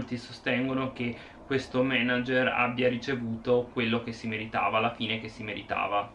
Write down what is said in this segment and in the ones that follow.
molti sostengono che questo manager abbia ricevuto quello che si meritava, alla fine che si meritava.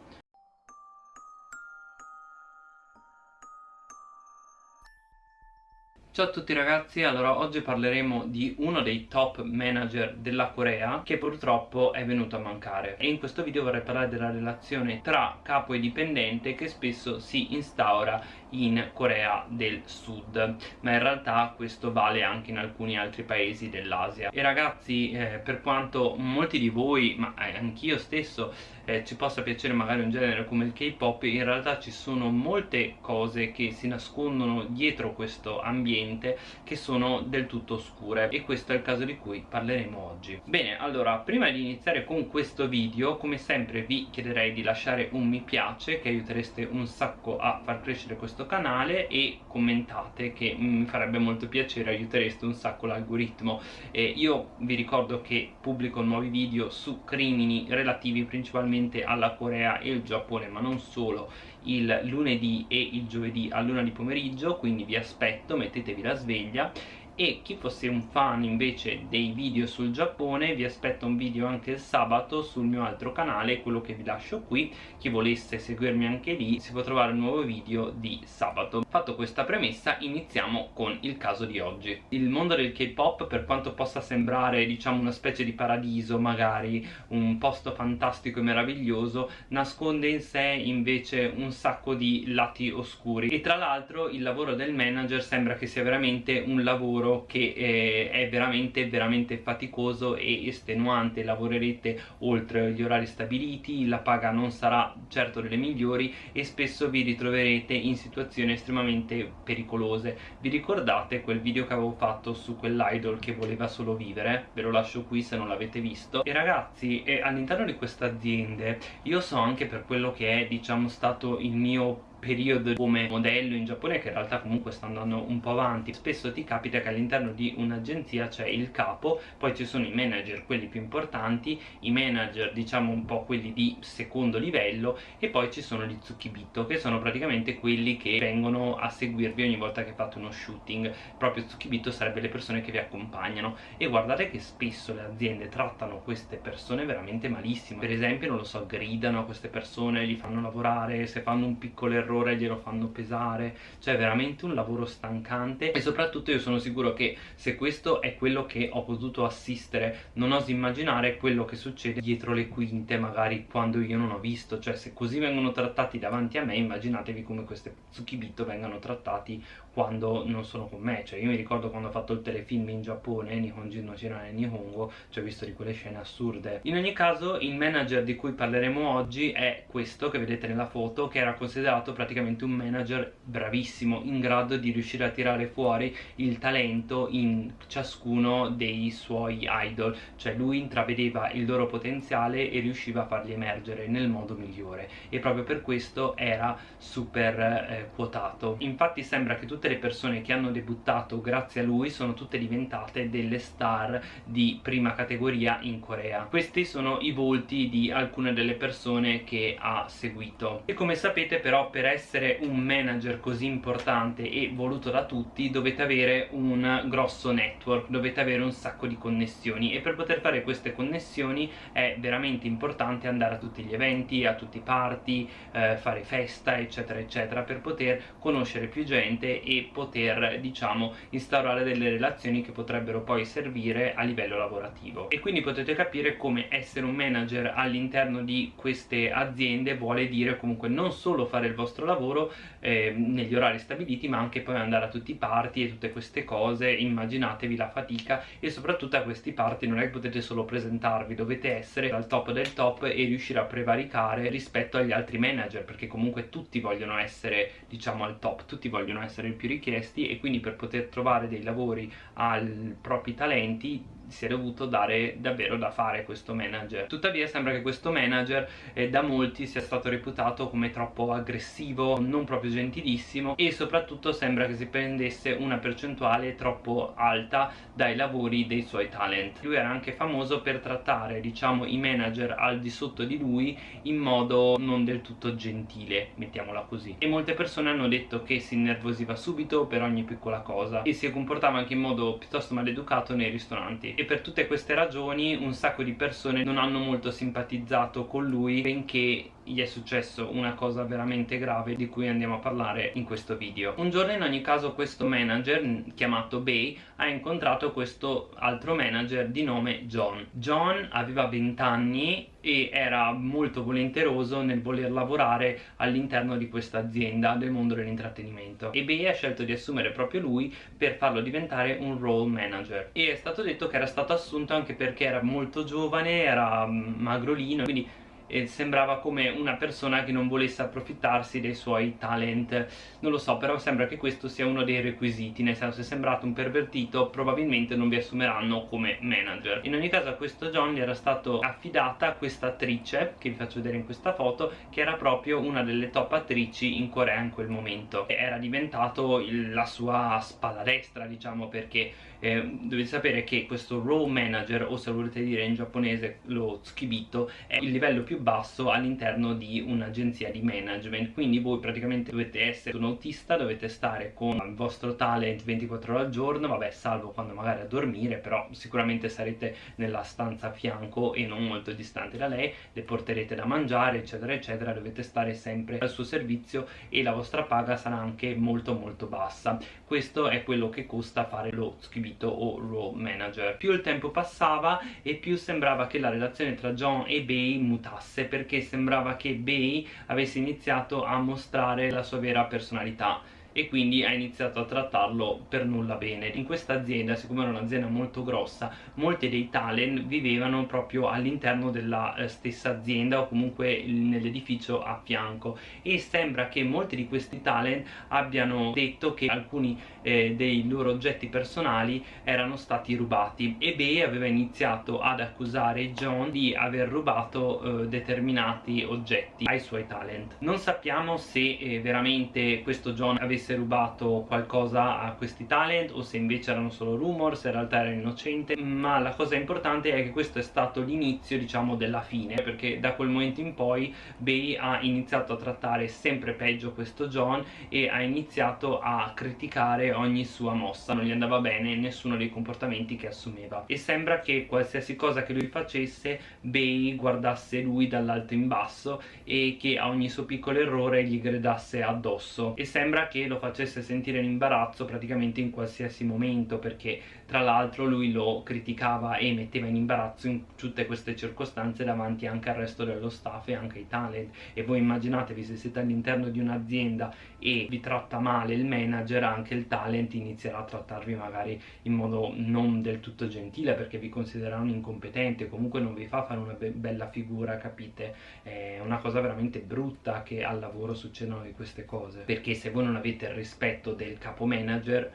Ciao a tutti ragazzi, allora oggi parleremo di uno dei top manager della Corea che purtroppo è venuto a mancare. E in questo video vorrei parlare della relazione tra capo e dipendente che spesso si instaura in Corea del Sud ma in realtà questo vale anche in alcuni altri paesi dell'Asia. E ragazzi eh, per quanto molti di voi, ma eh, anch'io stesso eh, ci possa piacere magari un genere come il K-pop in realtà ci sono molte cose che si nascondono dietro questo ambiente ambiente che sono del tutto oscure e questo è il caso di cui parleremo oggi. Bene allora prima di iniziare con questo video come sempre vi chiederei di lasciare un mi piace che aiutereste un sacco a far crescere questo canale e commentate che mi farebbe molto piacere aiutereste un sacco l'algoritmo. E io vi ricordo che pubblico nuovi video su crimini relativi principalmente alla Corea e il Giappone ma non solo. Il lunedì e il giovedì a luna di pomeriggio quindi vi aspetto mettetevi la sveglia e chi fosse un fan invece dei video sul Giappone vi aspetto un video anche il sabato sul mio altro canale quello che vi lascio qui. Chi volesse seguirmi anche lì si può trovare un nuovo video di sabato. Fatto questa premessa iniziamo con il caso di oggi. Il mondo del K-pop per quanto possa sembrare diciamo una specie di paradiso magari un posto fantastico e meraviglioso nasconde in sé invece un sacco di lati oscuri. E tra l'altro il lavoro del manager sembra che sia veramente un lavoro lavoro che eh, è veramente veramente faticoso e estenuante. Lavorerete oltre gli orari stabiliti la paga non sarà certo delle migliori e spesso vi ritroverete in situazioni estremamente pericolose. Vi ricordate quel video che avevo fatto su quell'idol che voleva solo vivere? ve lo lascio qui se non l'avete visto. E ragazzi eh, all'interno di queste aziende io so anche per quello che è diciamo stato il mio periodo come modello in Giappone che in realtà comunque sta andando un po' avanti. Spesso ti capita che all'interno di un'agenzia c'è il capo poi ci sono i manager quelli più importanti i manager diciamo un po' quelli di secondo livello e poi ci sono gli tsukibito che sono praticamente quelli che vengono a seguirvi ogni volta che fate uno shooting. Proprio tsukibito sarebbe le persone che vi accompagnano. E guardate che spesso le aziende trattano queste persone veramente malissimo. Per esempio non lo so gridano a queste persone li fanno lavorare se fanno un piccolo errore errore glielo fanno pesare. Cioè veramente un lavoro stancante. E soprattutto io sono sicuro che se questo è quello che ho potuto assistere non oso immaginare quello che succede dietro le quinte magari quando io non ho visto. Cioè se così vengono trattati davanti a me immaginatevi come queste Tsukibito vengano trattati quando non sono con me. Cioè io mi ricordo quando ho fatto il telefilm in Giappone Nihonjin no Shirane Nihongo cioè ho visto di quelle scene assurde. In ogni caso il manager di cui parleremo oggi è questo che vedete nella foto che era considerato praticamente un manager bravissimo in grado di riuscire a tirare fuori il talento in ciascuno dei suoi idol. Cioè lui intravedeva il loro potenziale e riusciva a farli emergere nel modo migliore. E proprio per questo era super eh, quotato. Infatti sembra che tutte le persone che hanno debuttato grazie a lui sono tutte diventate delle star di prima categoria in Corea. Questi sono i volti di alcune delle persone che ha seguito. E come sapete però per essere un manager così importante e voluto da tutti dovete avere un grosso network, dovete avere un sacco di connessioni. E per poter fare queste connessioni è veramente importante andare a tutti gli eventi, a tutti i party, eh, fare festa eccetera eccetera per poter conoscere più gente e poter diciamo instaurare delle relazioni che potrebbero poi servire a livello lavorativo. E quindi potete capire come essere un manager all'interno di queste aziende vuole dire comunque non solo fare il vostro lavoro eh, negli orari stabiliti ma anche poi andare a tutti i party e tutte queste cose. Immaginatevi la fatica e soprattutto a questi party non è che potete solo presentarvi dovete essere al top del top e riuscire a prevaricare rispetto agli altri manager perché comunque tutti vogliono essere diciamo al top tutti vogliono essere i più richiesti e quindi per poter trovare dei lavori ai propri talenti si è dovuto dare davvero da fare questo manager. Tuttavia sembra che questo manager eh, da molti sia stato reputato come troppo aggressivo non proprio gentilissimo e soprattutto sembra che si prendesse una percentuale troppo alta dai lavori dei suoi talent. Lui era anche famoso per trattare diciamo i manager al di sotto di lui in modo non del tutto gentile mettiamola così. E molte persone hanno detto che si innervosiva subito per ogni piccola cosa e si comportava anche in modo piuttosto maleducato nei ristoranti e per tutte queste ragioni un sacco di persone non hanno molto simpatizzato con lui benché gli è successo una cosa veramente grave di cui andiamo a parlare in questo video. Un giorno in ogni caso questo manager chiamato Bay ha incontrato questo altro manager di nome John. John aveva 20 anni e era molto volenteroso nel voler lavorare all'interno di questa azienda del mondo dell'intrattenimento. E Bay ha scelto di assumere proprio lui per farlo diventare un role manager. E è stato detto che era stato assunto anche perché era molto giovane, era mm, magrolino quindi e sembrava come una persona che non volesse approfittarsi dei suoi talent. Non lo so però sembra che questo sia uno dei requisiti nel senso se è sembrato un pervertito probabilmente non vi assumeranno come manager. In ogni caso a questo John gli era stato affidata questa attrice che vi faccio vedere in questa foto che era proprio una delle top attrici in Corea in quel momento. E era diventato il, la sua spalla destra diciamo perché eh, dovete sapere che questo role manager o se volete dire in giapponese lo tsukibito è il livello più basso all'interno di un'agenzia di management. Quindi voi praticamente dovete essere un autista dovete stare con il vostro talent 24 ore al giorno. Vabbè salvo quando magari a dormire però sicuramente sarete nella stanza a fianco e non molto distante da lei. Le porterete da mangiare eccetera eccetera. Dovete stare sempre al suo servizio e la vostra paga sarà anche molto molto bassa. Questo è quello che costa fare lo tsukibito o role manager. Più il tempo passava e più sembrava che la relazione tra John e Bay mutasse basse perché sembrava che Bay avesse iniziato a mostrare la sua vera personalità e quindi ha iniziato a trattarlo per nulla bene. In questa azienda siccome era un'azienda molto grossa molti dei talent vivevano proprio all'interno della eh, stessa azienda o comunque nell'edificio a fianco. E sembra che molti di questi talent abbiano detto che alcuni eh, dei loro oggetti personali erano stati rubati e Bey aveva iniziato ad accusare John di aver rubato eh, determinati oggetti ai suoi talent. Non sappiamo se eh, veramente questo John avesse rubato qualcosa a questi talent o se invece erano solo rumor, se in realtà era innocente ma la cosa importante è che questo è stato l'inizio diciamo della fine perché da quel momento in poi Bay ha iniziato a trattare sempre peggio questo John e ha iniziato a criticare ogni sua mossa non gli andava bene nessuno dei comportamenti che assumeva. E sembra che qualsiasi cosa che lui facesse Bay guardasse lui dall'alto in basso e che a ogni suo piccolo errore gli gridasse addosso. E sembra che lo facesse sentire in imbarazzo praticamente in qualsiasi momento perché tra l'altro lui lo criticava e metteva in imbarazzo in tutte queste circostanze davanti anche al resto dello staff e anche ai talent. E voi immaginatevi se siete all'interno di un'azienda e vi tratta male il manager anche il talent inizierà a trattarvi magari in modo non del tutto gentile perché vi considererà un incompetente comunque non vi fa fare una be bella figura capite? È una cosa veramente brutta che al lavoro succedono di queste cose. Perché se voi non avete il rispetto del capo manager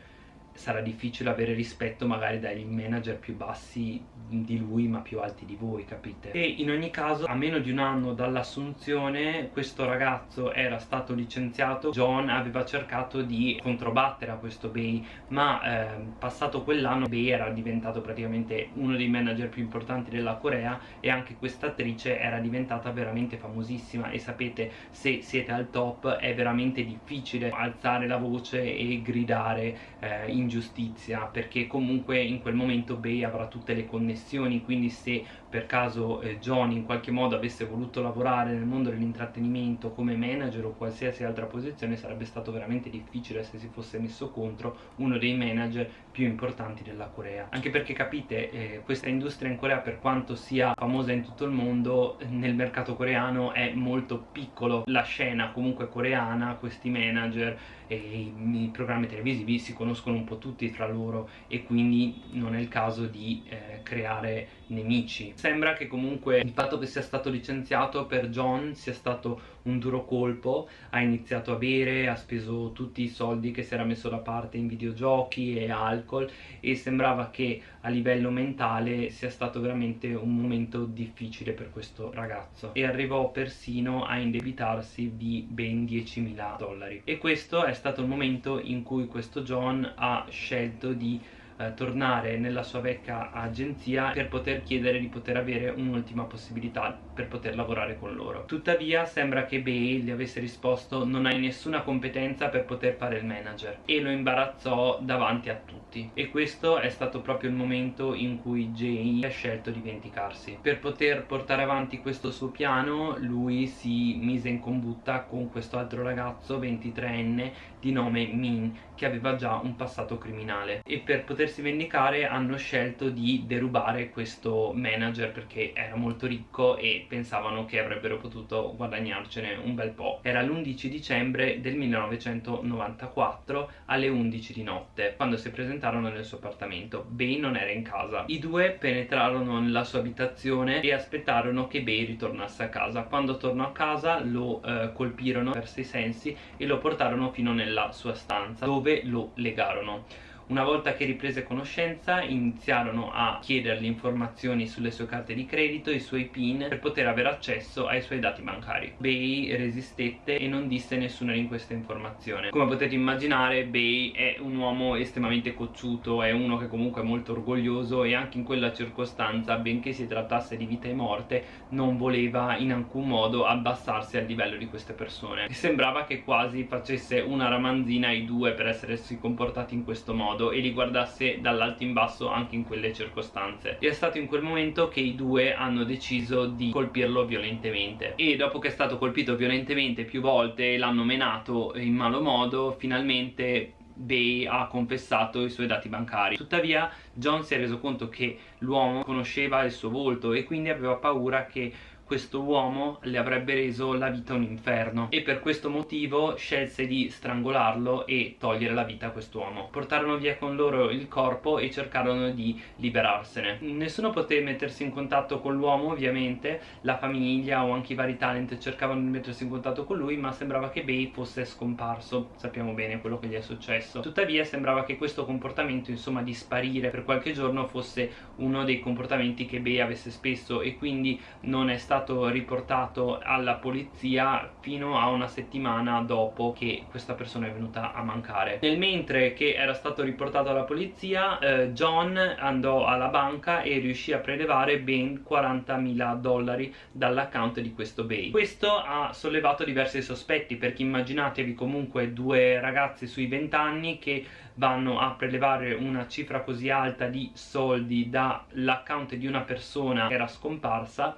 sarà difficile avere rispetto magari dai manager più bassi di lui ma più alti di voi capite? E in ogni caso a meno di un anno dall'assunzione questo ragazzo era stato licenziato. John aveva cercato di controbattere a questo Bay ma eh, passato quell'anno Bay era diventato praticamente uno dei manager più importanti della Corea e anche questa attrice era diventata veramente famosissima. E sapete se siete al top è veramente difficile alzare la voce e gridare eh, ingiustizia perché comunque in quel momento Bay avrà tutte le connessioni quindi se per caso eh, John in qualche modo avesse voluto lavorare nel mondo dell'intrattenimento come manager o qualsiasi altra posizione sarebbe stato veramente difficile se si fosse messo contro uno dei manager più importanti della Corea anche perché capite eh, questa industria in Corea per quanto sia famosa in tutto il mondo nel mercato coreano è molto piccolo la scena comunque coreana questi manager e i, i programmi televisivi si conoscono un po' tutti tra loro e quindi non è il caso di eh, eh, creare nemici. Sembra che comunque il fatto che sia stato licenziato per John sia stato un duro colpo, ha iniziato a bere, ha speso tutti i soldi che si era messo da parte in videogiochi e alcol e sembrava che a livello mentale sia stato veramente un momento difficile per questo ragazzo. E arrivò persino a indebitarsi di ben 10.000 dollari. E questo è stato il momento in cui questo John ha scelto di eh, tornare nella sua vecchia agenzia per poter chiedere di poter avere un'ultima possibilità per poter lavorare con loro. Tuttavia sembra che Bay gli avesse risposto non hai nessuna competenza per poter fare il manager e lo imbarazzò davanti a tutti. E questo è stato proprio il momento in cui Jay ha scelto di vendicarsi. Per poter portare avanti questo suo piano lui si mise in combutta con questo altro ragazzo 23enne di nome Min che aveva già un passato criminale. E per potersi vendicare hanno scelto di derubare questo manager perché era molto ricco e pensavano che avrebbero potuto guadagnarcene un bel po'. Era l'11 dicembre del 1994 alle 11 di notte quando si presentarono nel suo appartamento. Bay non era in casa. I due penetrarono nella sua abitazione e aspettarono che Bay ritornasse a casa. Quando tornò a casa lo eh, colpirono, perse i sensi e lo portarono fino nella sua stanza dove lo legarono una volta che riprese conoscenza iniziarono a chiedergli informazioni sulle sue carte di credito, i suoi PIN per poter avere accesso ai suoi dati bancari. Bay resistette e non disse nessuna di queste informazioni. Come potete immaginare Bay è un uomo estremamente cocciuto, è uno che comunque è molto orgoglioso e anche in quella circostanza, benché si trattasse di vita e morte, non voleva in alcun modo abbassarsi al livello di queste persone. E sembrava che quasi facesse una ramanzina ai due per essersi comportati in questo modo modo e li guardasse dall'alto in basso anche in quelle circostanze. E è stato in quel momento che i due hanno deciso di colpirlo violentemente. E dopo che è stato colpito violentemente più volte e l'hanno menato in malo modo finalmente Bay ha confessato i suoi dati bancari. Tuttavia John si è reso conto che l'uomo conosceva il suo volto e quindi aveva paura che questo uomo le avrebbe reso la vita un inferno e per questo motivo scelse di strangolarlo e togliere la vita a quest'uomo. Portarono via con loro il corpo e cercarono di liberarsene. Nessuno poté mettersi in contatto con l'uomo ovviamente, la famiglia o anche i vari talent cercavano di mettersi in contatto con lui ma sembrava che Bay fosse scomparso, sappiamo bene quello che gli è successo. Tuttavia sembrava che questo comportamento insomma di sparire per qualche giorno fosse uno dei comportamenti che Bay avesse spesso e quindi non è stato stato riportato alla polizia fino a una settimana dopo che questa persona è venuta a mancare. Nel mentre che era stato riportato alla polizia eh, John andò alla banca e riuscì a prelevare ben 40.000 dollari dall'account di questo Bay questo ha sollevato diversi sospetti perché immaginatevi comunque due ragazzi sui 20 anni che vanno a prelevare una cifra così alta di soldi dall'account di una persona che era scomparsa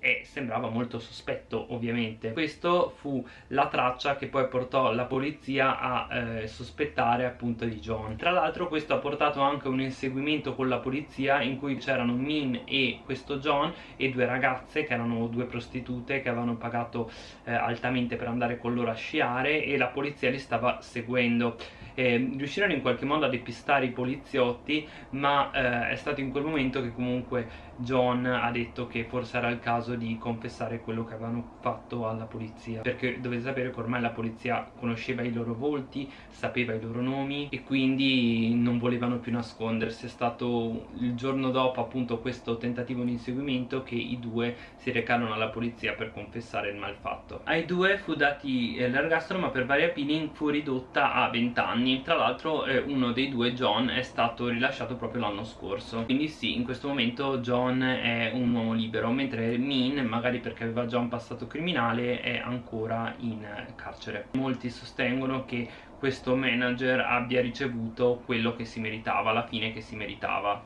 e sembrava molto sospetto ovviamente. Questo fu la traccia che poi portò la polizia a eh, sospettare appunto di John. Tra l'altro questo ha portato anche un inseguimento con la polizia in cui c'erano Min e questo John e due ragazze che erano due prostitute che avevano pagato eh, altamente per andare con loro a sciare e la polizia li stava seguendo. Eh, riuscirono in qualche modo a depistare i poliziotti ma eh, è stato in quel momento che comunque John ha detto che forse era il caso di confessare quello che avevano fatto alla polizia. Perché dovete sapere che ormai la polizia conosceva i loro volti, sapeva i loro nomi e quindi non volevano più nascondersi. È stato il giorno dopo appunto questo tentativo di inseguimento che i due si recarono alla polizia per confessare il malfatto. Ai due fu dati eh, l'ergastolo ma per vari appealing fu ridotta a 20 anni tra l'altro eh, uno dei due John è stato rilasciato proprio l'anno scorso. Quindi sì in questo momento John è un uomo libero mentre Min magari perché aveva già un passato criminale è ancora in carcere. Molti sostengono che questo manager abbia ricevuto quello che si meritava la fine che si meritava.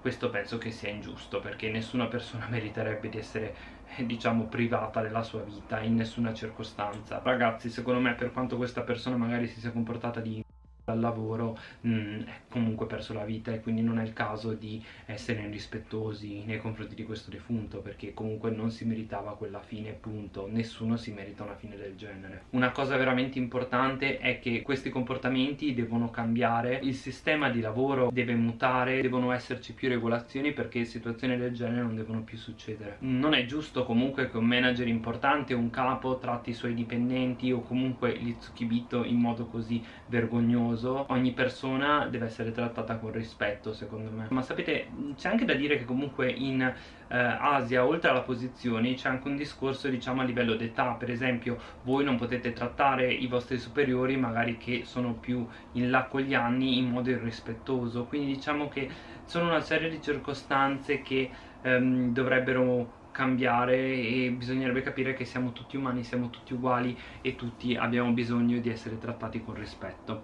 Questo penso che sia ingiusto perché nessuna persona meriterebbe di essere diciamo privata della sua vita in nessuna circostanza. Ragazzi secondo me per quanto questa persona magari si sia comportata di al lavoro mh, mm, è comunque perso la vita e quindi non è il caso di essere irrispettosi nei confronti di questo defunto perché comunque non si meritava quella fine punto. Nessuno si merita una fine del genere. Una cosa veramente importante è che questi comportamenti devono cambiare il sistema di lavoro deve mutare devono esserci più regolazioni perché situazioni del genere non devono più succedere. Non è giusto comunque che un manager importante un capo tratti i suoi dipendenti o comunque li zucchibito in modo così vergognoso famoso ogni persona deve essere trattata con rispetto secondo me. Ma sapete c'è anche da dire che comunque in eh, Asia oltre alla posizione c'è anche un discorso diciamo a livello d'età. Per esempio voi non potete trattare i vostri superiori magari che sono più in là con gli anni in modo irrispettoso. Quindi diciamo che sono una serie di circostanze che ehm, dovrebbero cambiare e bisognerebbe capire che siamo tutti umani, siamo tutti uguali e tutti abbiamo bisogno di essere trattati con rispetto.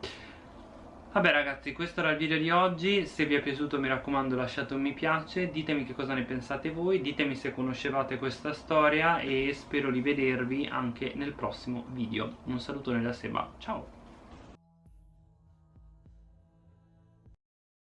Vabbè ragazzi questo era il video di oggi. Se vi è piaciuto mi raccomando lasciate un mi piace. Ditemi che cosa ne pensate voi. Ditemi se conoscevate questa storia E spero di vedervi anche nel prossimo video. Un salutone da Seba. Ciao